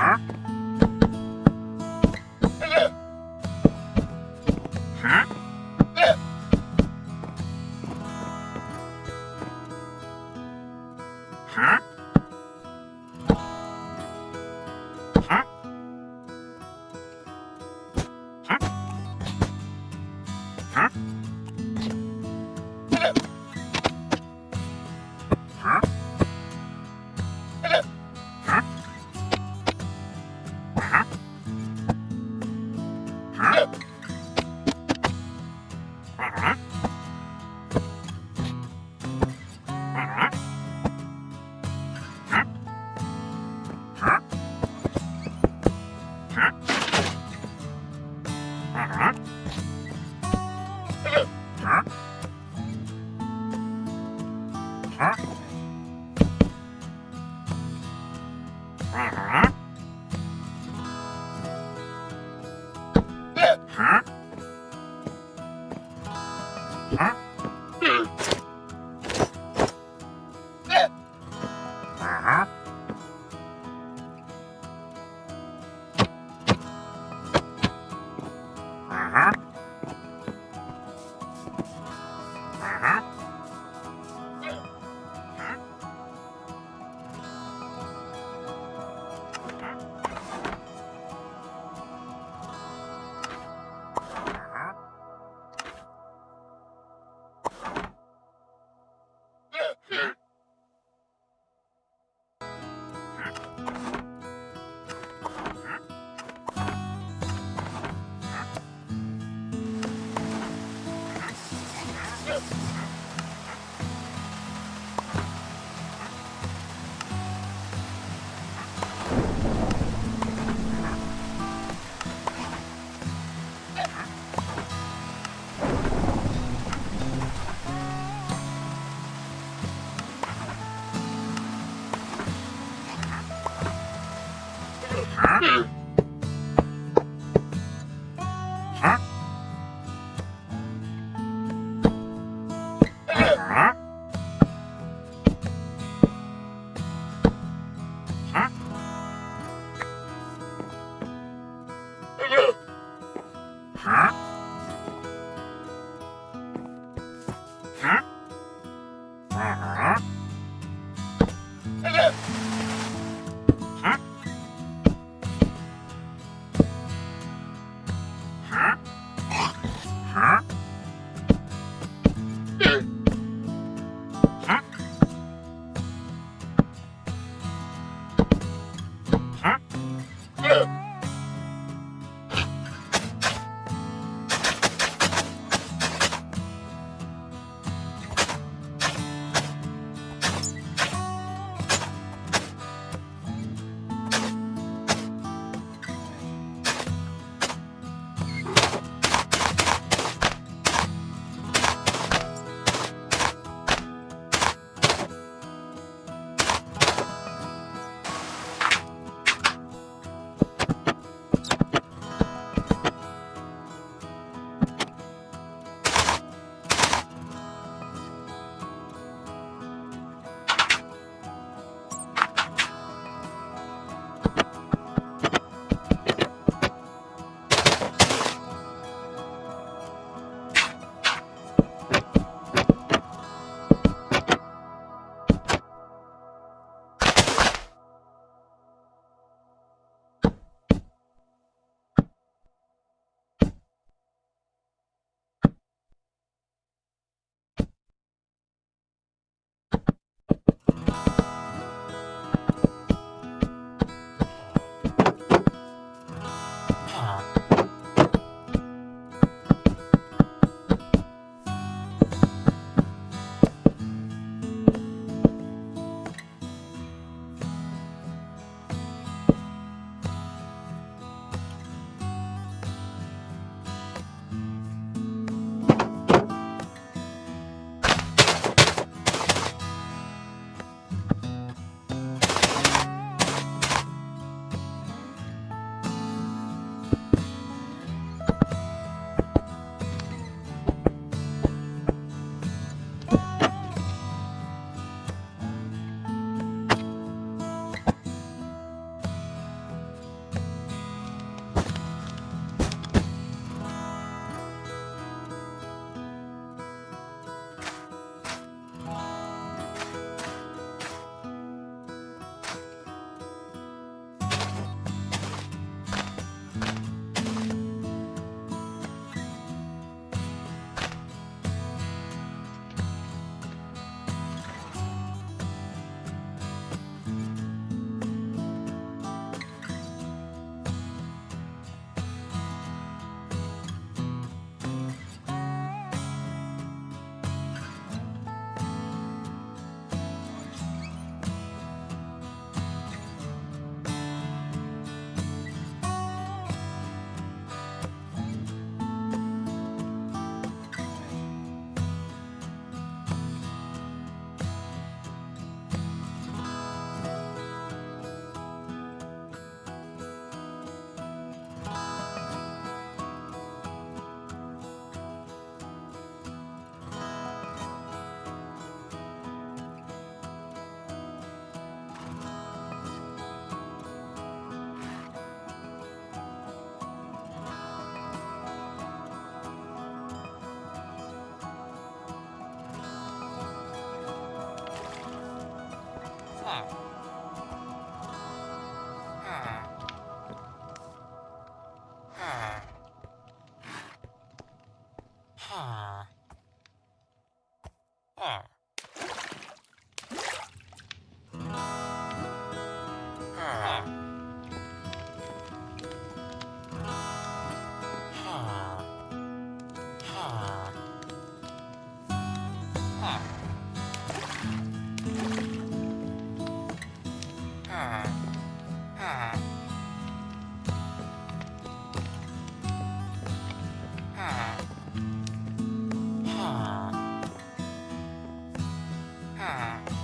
huh? 啊 Huh? Yeah. Ah!